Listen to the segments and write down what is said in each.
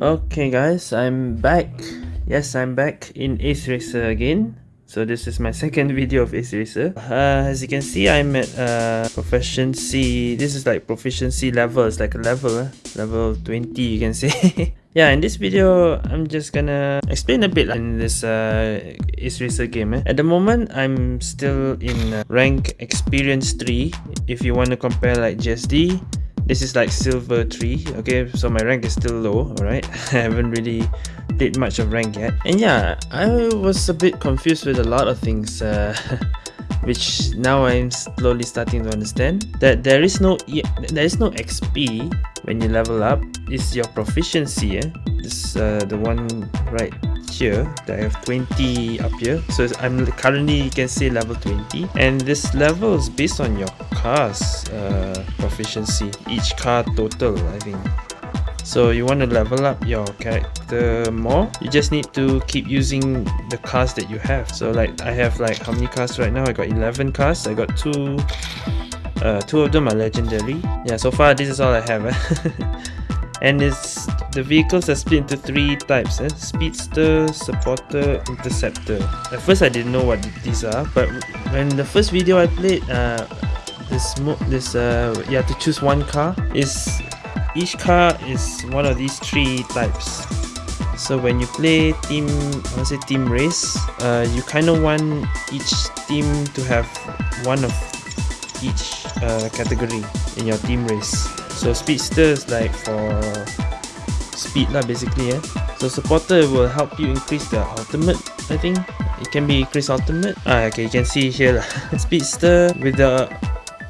Okay guys, I'm back. Yes, I'm back in Ace Racer again. So this is my second video of Ace Racer. Uh, as you can see, I'm at uh, proficiency. This is like proficiency level. It's like a level, uh, level 20 you can say. yeah, in this video, I'm just gonna explain a bit in this uh, game. Eh. At the moment, I'm still in uh, rank experience 3. If you want to compare like GSD, this is like silver 3 okay so my rank is still low alright I haven't really played much of rank yet and yeah I was a bit confused with a lot of things uh, which now I'm slowly starting to understand that there is no there is no XP when you level up it's your proficiency eh? this uh, the one right here that I have 20 up here. So I'm currently you can say level 20 and this level is based on your car's uh, proficiency each car total I think. So you want to level up your character more you just need to keep using the cars that you have. So like I have like how many cars right now? I got 11 cars. I got two uh, two of them are legendary yeah so far this is all I have eh? and it's the vehicles are split into three types eh? speedster supporter interceptor at first i didn't know what these are but when the first video i played uh this this uh you have to choose one car is each car is one of these three types so when you play team I say team race uh, you kind of want each team to have one of each uh, category in your team race so speedster is like for speed lah basically eh. So supporter will help you increase the ultimate I think. It can be increase ultimate. Ah okay you can see here lah. speedster with the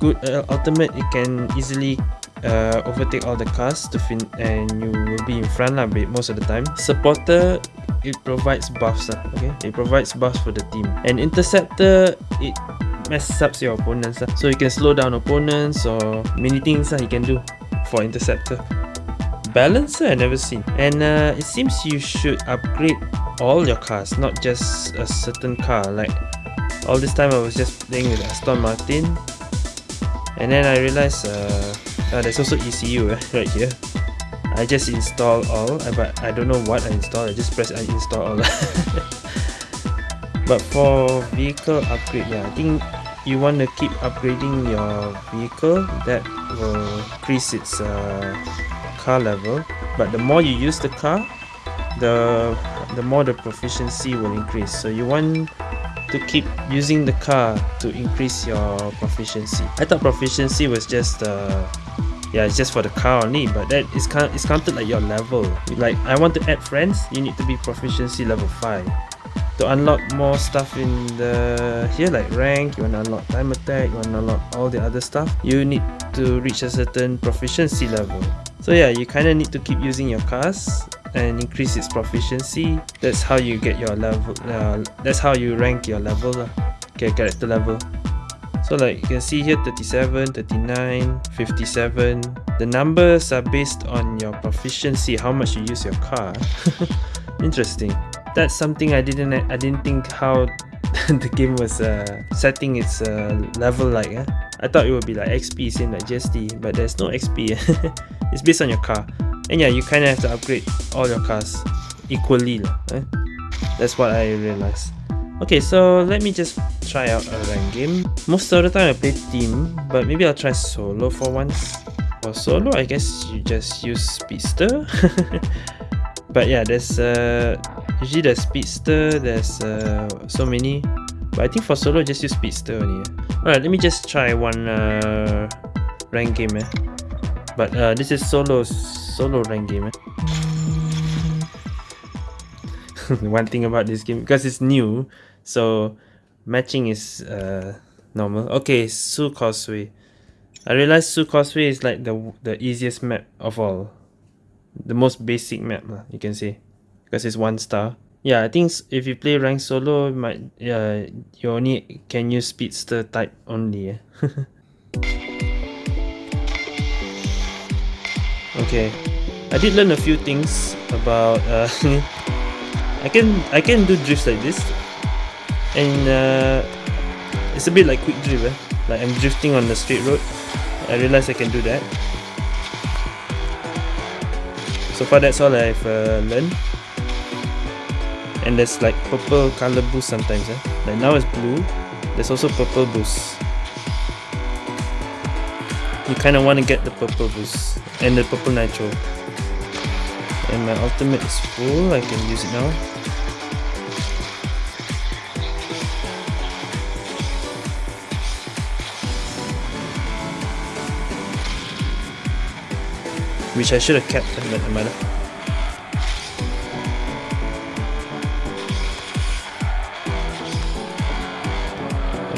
good uh, ultimate it can easily uh, overtake all the cars to fin and you will be in front lah most of the time. Supporter it provides buffs lah, okay? It provides buffs for the team. And interceptor it messes up your opponents lah. So you can slow down opponents or many things lah you can do for interceptor. Balancer I never seen. And uh, it seems you should upgrade all your cars not just a certain car. Like all this time I was just playing with Aston Martin. And then I realized uh, uh, there's also ECU eh, right here. I just install all but I don't know what I install. I just press uninstall all. But for vehicle upgrade yeah I think you want to keep upgrading your vehicle that will increase its uh, car level. But the more you use the car the the more the proficiency will increase. So you want to keep using the car to increase your proficiency. I thought proficiency was just uh, yeah it's just for the car only but that is it's counted like your level. Like I want to add friends you need to be proficiency level 5 to unlock more stuff in the here like rank you want to unlock time attack you want to unlock all the other stuff you need to reach a certain proficiency level. So yeah you kind of need to keep using your cars and increase its proficiency. That's how you get your level uh, that's how you rank your level okay character level. So like you can see here 37 39 57 the numbers are based on your proficiency how much you use your car. Interesting that's something I didn't I didn't think how the game was uh, setting its uh, level like eh? I thought it would be like XP same like GSD but there's no XP it's based on your car. And yeah you kind of have to upgrade all your cars equally eh? that's what I realized. Okay so let me just try out a rank game. Most of the time I play team but maybe I'll try solo for once. For solo I guess you just use speedster but yeah there's uh usually the speedster there's uh, so many. But I think for solo just use speedster only alright let me just try one uh, rank game eh. but uh, this is solo solo rank game eh. one thing about this game because it's new so matching is uh, normal. Okay Su Causeway. I realized Su Causeway is like the the easiest map of all the most basic map you can say. Because it's one star. Yeah i think if you play rank solo you might yeah you only can use speedster type only okay. I did learn a few things about uh, i can i can do drifts like this. And uh, it's a bit like quick drift eh? like i'm drifting on the straight road. I realized I can do that. So far that's all I've uh, learned. And there's like purple color boost sometimes. Eh? Like now it's blue. There's also purple boost. You kind of want to get the purple boost and the purple nitro. And my ultimate is full. I can use it now. Which I should have kept, but I might have.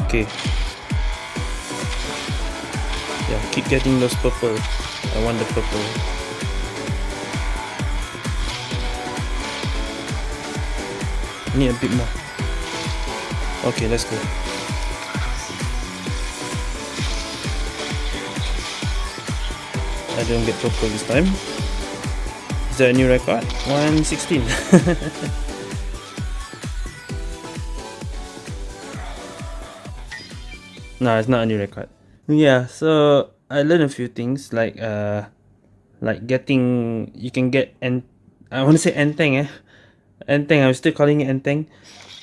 Okay. Yeah, keep getting those purple. I want the purple. Need a bit more. Okay, let's go. I don't get purple this time. Is there a new record? 116. no, it's not a new record. Yeah, so I learned a few things like uh like getting you can get and I want to say enteng eh. Enteng, I'm still calling it enteng.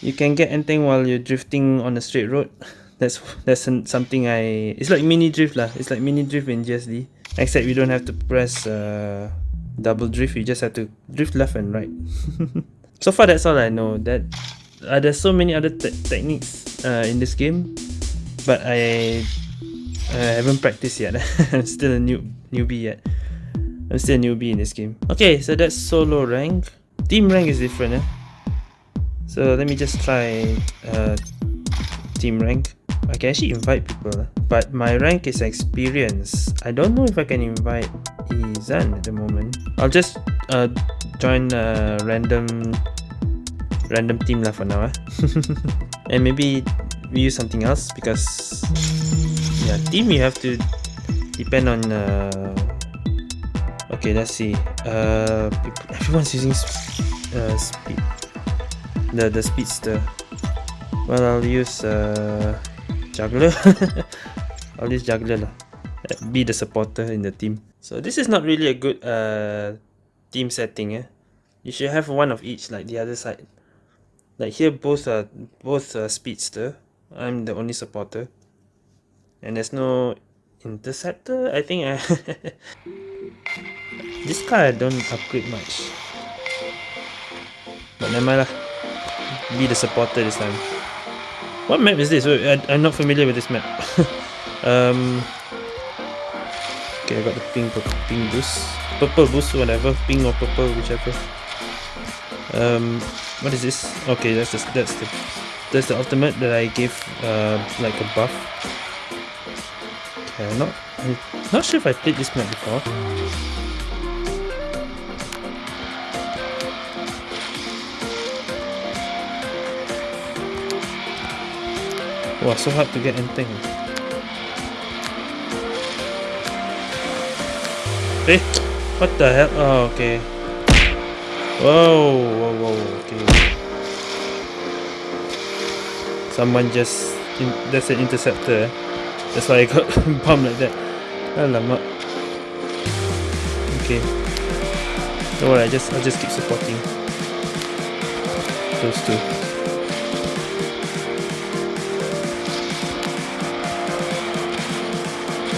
You can get enteng while you're drifting on a straight road. That's that's something I it's like mini drift lah. It's like mini drift in GSD. Except you don't have to press uh, double drift, you just have to drift left and right. so far that's all I know. That uh, There's so many other te techniques uh, in this game, but I, I haven't practiced yet. I'm still a new newbie yet. I'm still a newbie in this game. Okay, so that's solo rank. Team rank is different. Eh? So let me just try uh, team rank. I can actually invite people. Eh? but my rank is experience. I don't know if I can invite Izan at the moment. I'll just uh, join a random random team lah for now. Eh? and maybe we use something else because yeah, team you have to depend on. Uh, okay, let's see. Uh, everyone's using uh, speed. The the speedster. Well, I'll use uh, juggler. always juggler lah. Be the supporter in the team. So this is not really a good uh team setting eh. You should have one of each like the other side. Like here both are both are speedster. I'm the only supporter. And there's no interceptor i think. I this car I don't upgrade much. But never mind lah. Be the supporter this time what map is this I, i'm not familiar with this map Um, okay, I got the pink, pink boost, purple boost, whatever, pink or purple, whichever. Um, what is this? Okay, that's the that's the that's the ultimate that I gave uh like a buff. Okay, I'm not I'm not sure if I played this map before. Wow, so hard to get anything. Eh? What the hell? Oh, okay. Whoa, whoa, whoa, okay. Someone just... In, that's an interceptor. Eh? That's why I got bumped like that. Alamak. Okay. Don't worry, I just, I'll just keep supporting. Those two.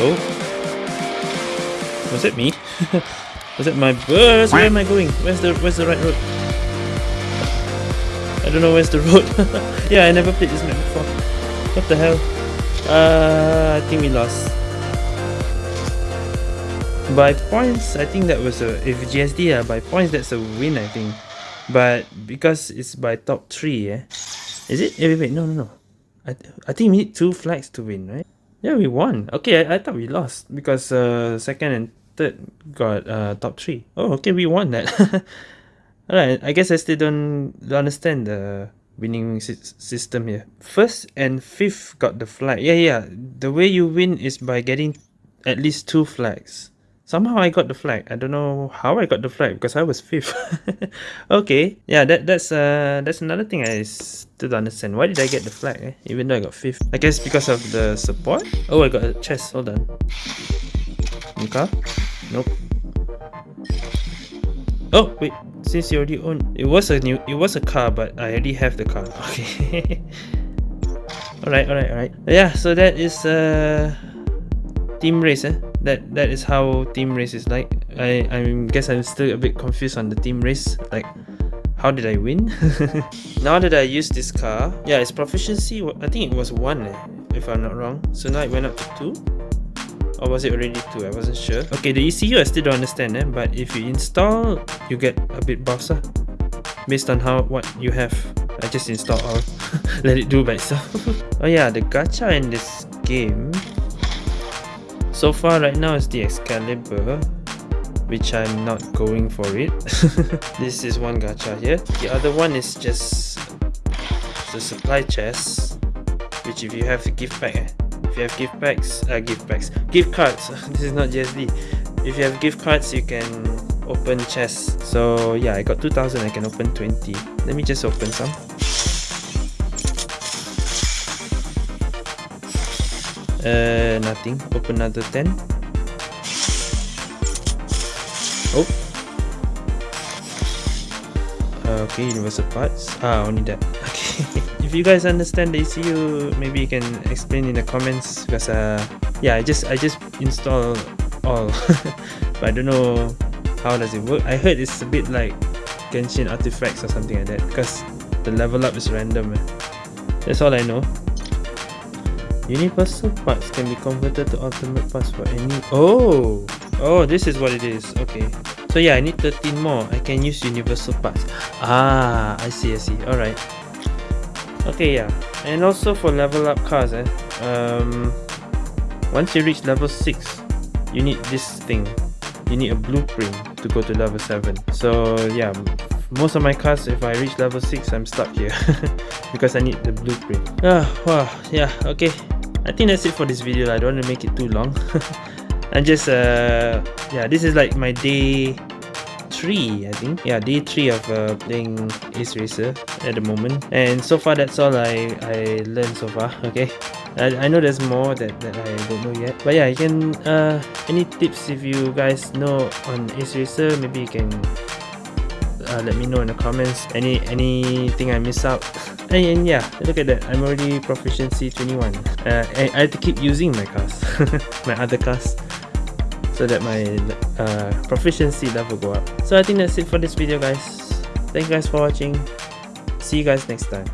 Oh. Was it me? Was it my bus? Where am I going? Where's the where's the right road? I don't know where's the road. yeah, I never played this map before. What the hell? Uh, I think we lost. By points, I think that was a if GSD uh, by points that's a win I think. But because it's by top three, yeah. Is it? Wait, wait, no, no, no. I I think we need two flags to win, right? Yeah, we won. Okay, I, I thought we lost because uh, second and third got uh, top three. Oh, okay, we won that. Alright, I guess I still don't understand the winning system here. First and fifth got the flag. Yeah, yeah. The way you win is by getting at least two flags. Somehow I got the flag. I don't know how I got the flag because I was fifth. okay, yeah, that that's uh that's another thing I still don't understand. Why did I get the flag? Eh? Even though I got fifth. I guess because of the support. Oh, I got a chest. Hold on. Car? Nope. Oh wait, since you already own it was a new it was a car but I already have the car. Okay. alright, alright, alright. Yeah, so that is uh team race eh? That that is how team race is like. I I guess I'm still a bit confused on the team race. Like how did I win? now that I use this car, yeah, its proficiency, I think it was 1 eh, if I'm not wrong. So now it went up to 2? Or was it already 2? I wasn't sure. Okay, the ECU I still don't understand eh, but if you install, you get a bit buffs ah, based on how what you have. I just install all, let it do by itself. oh yeah, the gacha in this game, so far right now is the Excalibur which I'm not going for it. this is one gacha here. The other one is just the supply chest, which if you have gift pack, eh? if you have gift packs, uh, gift packs, gift cards. this is not GSD. If you have gift cards, you can open chests. So yeah, I got 2000. I can open 20. Let me just open some. Uh, nothing. Open another 10. Oh. Okay, universal parts. Ah, only that. Okay. if you guys understand the ECU, maybe you can explain in the comments because uh, yeah, I just I just install all, but I don't know how does it work. I heard it's a bit like Genshin artifacts or something like that because the level up is random. Eh. That's all I know. Universal parts can be converted to ultimate parts for any. Oh. Oh, this is what it is. Okay. So yeah, I need 13 more. I can use universal parts. Ah, I see, I see. Alright. Okay, yeah. And also for level up cars, eh. Um, once you reach level 6, you need this thing. You need a blueprint to go to level 7. So yeah, most of my cars, if I reach level 6, I'm stuck here. because I need the blueprint. Ah, wow, yeah, okay. I think that's it for this video. I don't want to make it too long. and just uh yeah this is like my day three i think. Yeah day three of uh, playing ace racer at the moment. And so far that's all i i learned so far okay? I, I know there's more that, that I don't know yet. But yeah you can uh any tips if you guys know on ace racer? Maybe you can uh, let me know in the comments. Any anything I miss out? And, and yeah look at that. I'm already proficiency 21 uh, I, I have to keep using my cast my other cast so that my uh, proficiency level go up. So I think that's it for this video guys. Thank you guys for watching. See you guys next time